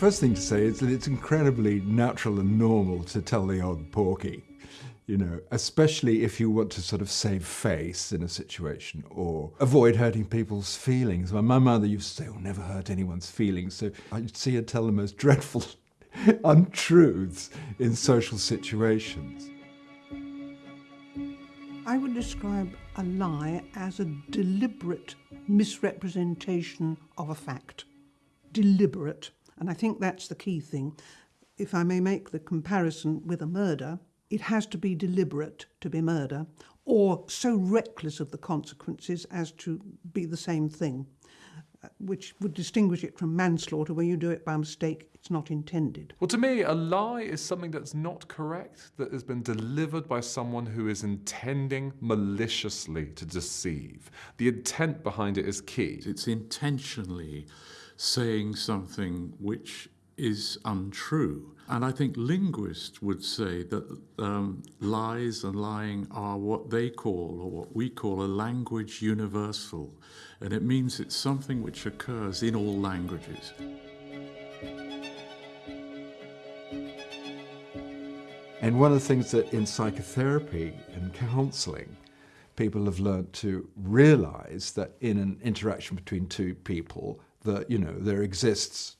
First thing to say is that it's incredibly natural and normal to tell the odd porky, you know, especially if you want to sort of save face in a situation or avoid hurting people's feelings. My mother used to say, oh, never hurt anyone's feelings. So I'd see her tell the most dreadful untruths in social situations. I would describe a lie as a deliberate misrepresentation of a fact. Deliberate. And I think that's the key thing. If I may make the comparison with a murder, it has to be deliberate to be murder, or so reckless of the consequences as to be the same thing, uh, which would distinguish it from manslaughter, where you do it by mistake, it's not intended. Well, to me, a lie is something that's not correct, that has been delivered by someone who is intending maliciously to deceive. The intent behind it is key. It's intentionally saying something which is untrue. And I think linguists would say that um, lies and lying are what they call, or what we call, a language universal. And it means it's something which occurs in all languages. And one of the things that in psychotherapy and counselling, people have learned to realize that in an interaction between two people, that, you know, there exists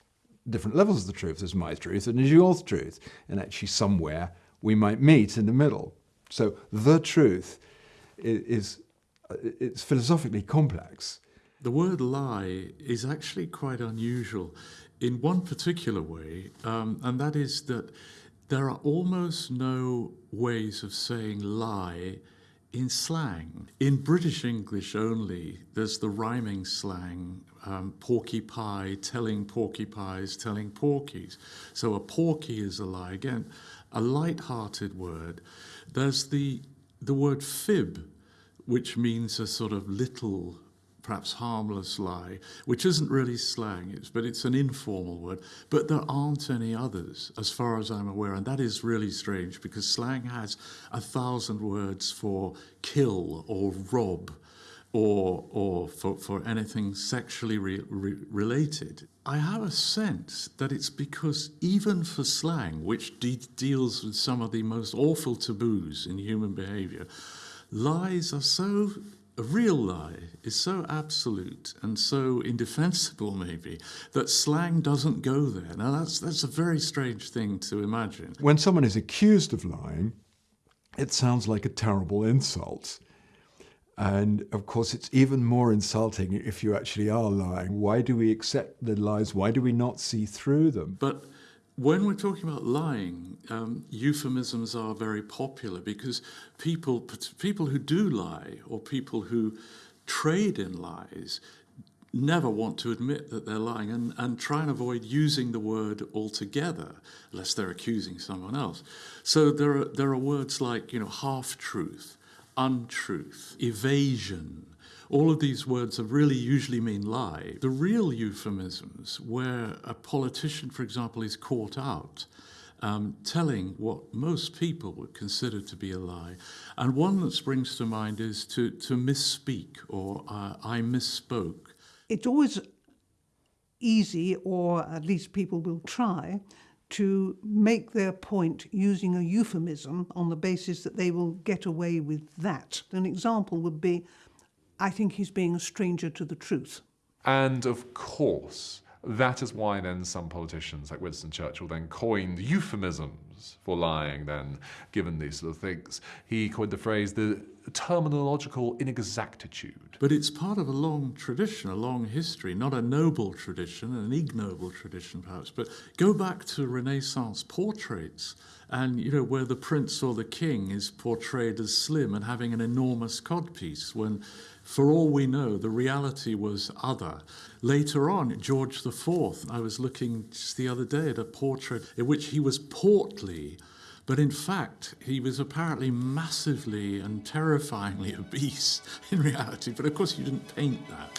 different levels of the truth. There's my truth and there's your truth. And actually somewhere we might meet in the middle. So the truth is, it's philosophically complex. The word lie is actually quite unusual in one particular way, um, and that is that there are almost no ways of saying lie in slang. In British English only, there's the rhyming slang, um, porky pie, telling porky pies, telling porkies. So a porky is a lie. Again, a light-hearted word. There's the, the word fib, which means a sort of little perhaps harmless lie, which isn't really slang, it's, but it's an informal word. But there aren't any others, as far as I'm aware, and that is really strange because slang has a thousand words for kill or rob or, or for, for anything sexually re re related. I have a sense that it's because even for slang, which de deals with some of the most awful taboos in human behavior, lies are so a real lie is so absolute and so indefensible, maybe, that slang doesn't go there. Now, that's, that's a very strange thing to imagine. When someone is accused of lying, it sounds like a terrible insult. And of course, it's even more insulting if you actually are lying. Why do we accept the lies? Why do we not see through them? But when we're talking about lying, um, euphemisms are very popular because people, people who do lie or people who trade in lies never want to admit that they're lying and, and try and avoid using the word altogether, lest they're accusing someone else. So there are, there are words like, you know, half-truth, untruth, evasion, all of these words are really usually mean lie. The real euphemisms, where a politician, for example, is caught out, um, telling what most people would consider to be a lie. And one that springs to mind is to, to misspeak or uh, I misspoke. It's always easy, or at least people will try, to make their point using a euphemism on the basis that they will get away with that. An example would be, I think he's being a stranger to the truth. And of course, that is why then some politicians like Winston Churchill then coined euphemisms for lying then, given these sort of things. He coined the phrase the terminological inexactitude. But it's part of a long tradition, a long history, not a noble tradition, an ignoble tradition perhaps, but go back to Renaissance portraits and you know where the prince or the king is portrayed as slim and having an enormous codpiece when for all we know, the reality was other. Later on, George IV, I was looking just the other day at a portrait in which he was portly, but in fact, he was apparently massively and terrifyingly obese in reality. But of course, you didn't paint that.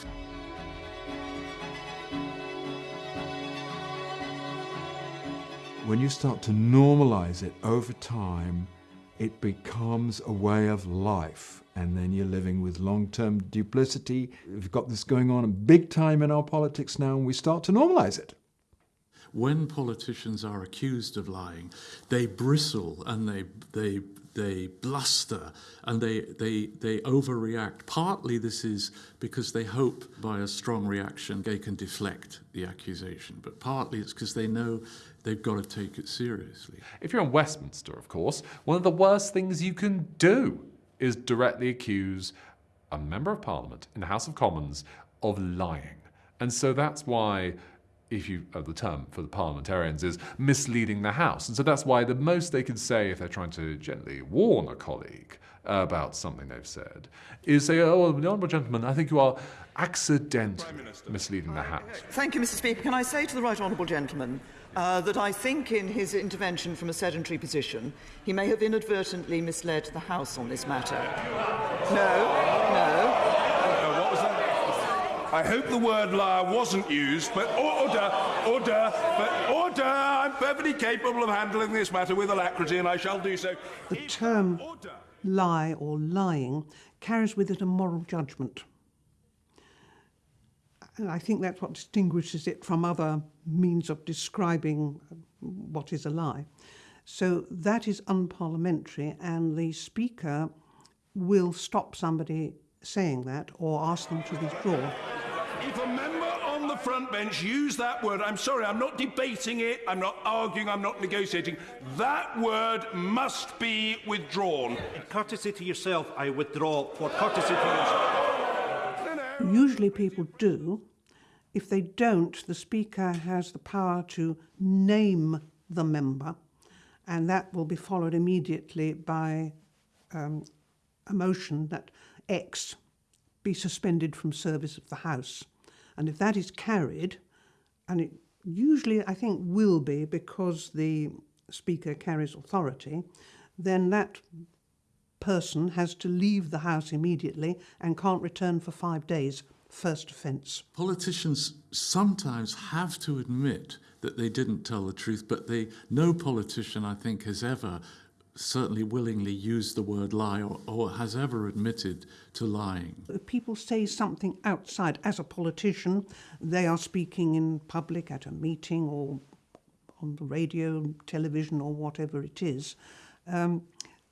When you start to normalize it over time, it becomes a way of life. And then you're living with long-term duplicity. We've got this going on big time in our politics now, and we start to normalize it. when politicians are accused of lying, they bristle and they, they, they bluster and they, they, they overreact. Partly this is because they hope by a strong reaction they can deflect the accusation, but partly it's because they know they've got to take it seriously. If you're in Westminster, of course, one of the worst things you can do is directly accuse a member of parliament in the House of Commons of lying. And so that's why if you uh, the term for the parliamentarians is misleading the House. And so that's why the most they can say if they're trying to gently warn a colleague about something they've said is say, oh, the honourable gentleman, I think you are accidentally misleading the House. Thank you, Mr Speaker. Can I say to the right honourable gentleman uh, that I think in his intervention from a sedentary position, he may have inadvertently misled the House on this matter. No, no. I hope the word liar wasn't used, but order, order, but order. I'm perfectly capable of handling this matter with alacrity, and I shall do so. The term lie or lying carries with it a moral judgment. And I think that's what distinguishes it from other means of describing uh, what is a lie. So that is unparliamentary, and the Speaker will stop somebody saying that or ask them to withdraw. If a member on the front bench used that word, I'm sorry, I'm not debating it, I'm not arguing, I'm not negotiating. That word must be withdrawn. In courtesy to yourself, I withdraw for courtesy to yourself. No, no. Usually people do. If they don't, the Speaker has the power to name the member, and that will be followed immediately by um, a motion that X be suspended from service of the House. And if that is carried, and it usually I think will be because the Speaker carries authority, then that person has to leave the House immediately and can't return for five days. First offence. Politicians sometimes have to admit that they didn't tell the truth, but they, no politician, I think, has ever certainly willingly used the word lie or, or, has ever admitted to lying. If people say something outside, as a politician, they are speaking in public at a meeting or on the radio, television, or whatever it is. Um,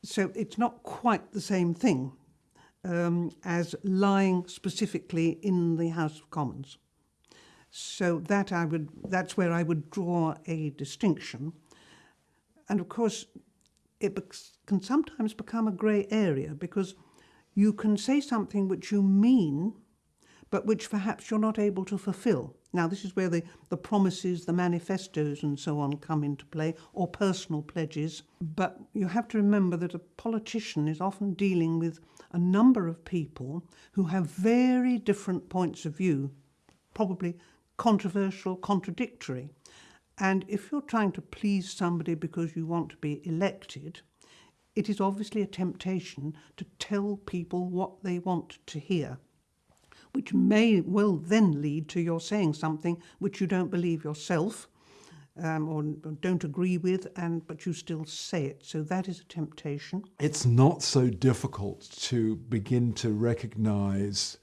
so it's not quite the same thing um, as lying specifically in the House of Commons. So that I would, that's where I would draw a distinction. And of course, it can sometimes become a grey area because you can say something which you mean, but which perhaps you're not able to fulfill. Now, this is where the, the promises, the manifestos, and so on come into play, or personal pledges. But you have to remember that a politician is often dealing with a number of people who have very different points of view, probably controversial, contradictory. And if you're trying to please somebody because you want to be elected, it is obviously a temptation to tell people what they want to hear, which may well then lead to your saying something which you don't believe yourself um, or don't agree with, and but you still say it. So that is a temptation. It's not so difficult to begin to recognize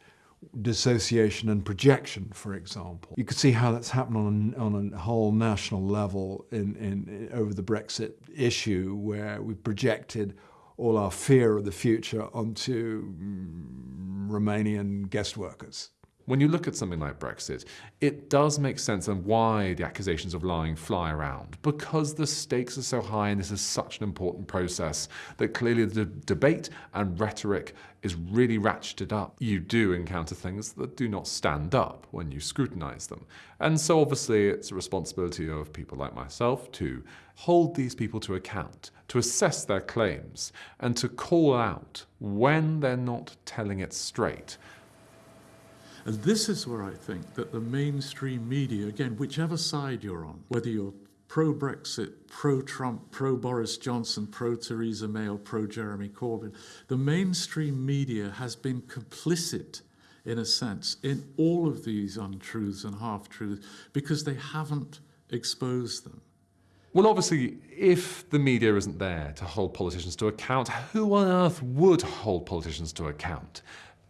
dissociation and projection, for example. You could see how that's happened on a, on a whole national level in, in, in, over the Brexit issue, where we projected all our fear of the future onto mm, Romanian guest workers. When you look at something like Brexit, it does make sense and why the accusations of lying fly around. Because the stakes are so high and this is such an important process that clearly the debate and rhetoric is really ratcheted up. You do encounter things that do not stand up when you scrutinize them. And so obviously it's a responsibility of people like myself to hold these people to account, to assess their claims, and to call out when they're not telling it straight. And this is where I think that the mainstream media, again, whichever side you're on, whether you're pro Brexit, pro Trump, pro Boris Johnson, pro Theresa May, or pro Jeremy Corbyn, the mainstream media has been complicit, in a sense, in all of these untruths and half truths because they haven't exposed them. Well, obviously, if the media isn't there to hold politicians to account, who on earth would hold politicians to account?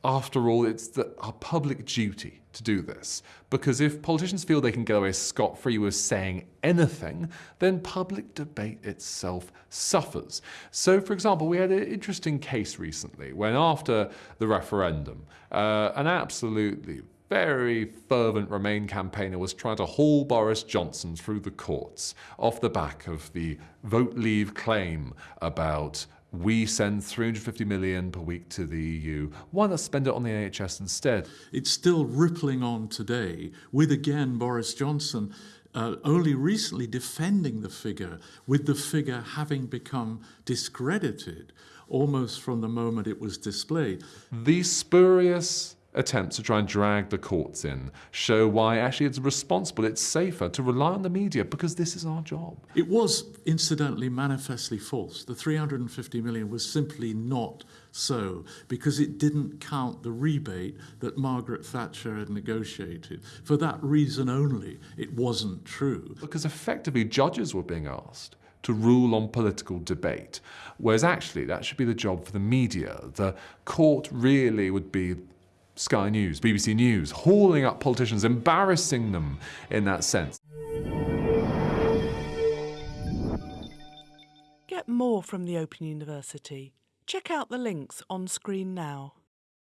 After all, it's the, our public duty to do this. Because if politicians feel they can get away scot free with saying anything, then public debate itself suffers. So, for example, we had an interesting case recently when, after the referendum, uh, an absolutely very fervent Remain campaigner was trying to haul Boris Johnson through the courts off the back of the vote leave claim about we send 350 million per week to the EU. Why not spend it on the NHS instead? It's still rippling on today, with again Boris Johnson uh, only recently defending the figure, with the figure having become discredited almost from the moment it was displayed. These spurious attempts to try and drag the courts in show why actually it's responsible, it's safer to rely on the media because this is our job. It was incidentally manifestly false. The 350 million was simply not so because it didn't count the rebate that Margaret Thatcher had negotiated. For that reason only, it wasn't true. Because effectively, judges were being asked to rule on political debate, whereas actually that should be the job for the media. The court really would be Sky News, BBC News, hauling up politicians, embarrassing them in that sense. Get more from the Open University. Check out the links on screen now.